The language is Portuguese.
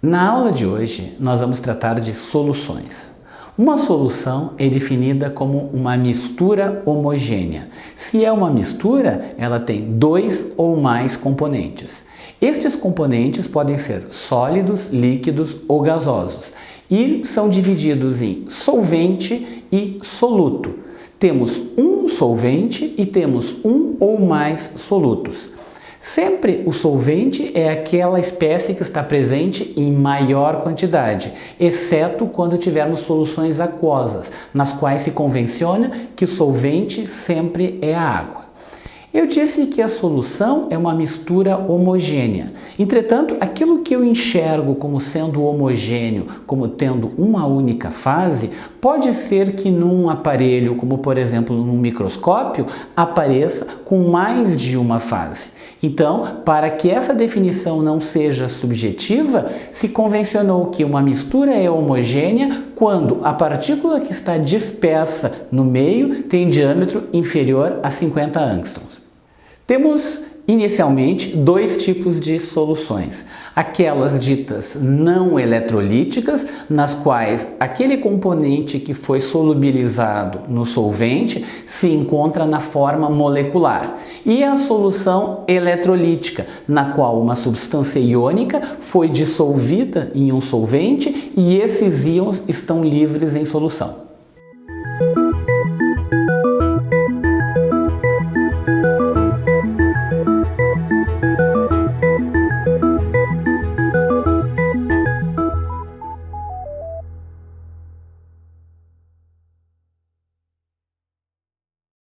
Na aula de hoje, nós vamos tratar de soluções. Uma solução é definida como uma mistura homogênea. Se é uma mistura, ela tem dois ou mais componentes. Estes componentes podem ser sólidos, líquidos ou gasosos e são divididos em solvente e soluto. Temos um solvente e temos um ou mais solutos. Sempre o solvente é aquela espécie que está presente em maior quantidade, exceto quando tivermos soluções aquosas, nas quais se convenciona que o solvente sempre é a água. Eu disse que a solução é uma mistura homogênea. Entretanto, aquilo que eu enxergo como sendo homogêneo, como tendo uma única fase, pode ser que num aparelho, como por exemplo num microscópio, apareça com mais de uma fase. Então, para que essa definição não seja subjetiva, se convencionou que uma mistura é homogênea quando a partícula que está dispersa no meio tem diâmetro inferior a 50 angstroms. Temos inicialmente dois tipos de soluções. Aquelas ditas não eletrolíticas, nas quais aquele componente que foi solubilizado no solvente se encontra na forma molecular. E a solução eletrolítica, na qual uma substância iônica foi dissolvida em um solvente e esses íons estão livres em solução.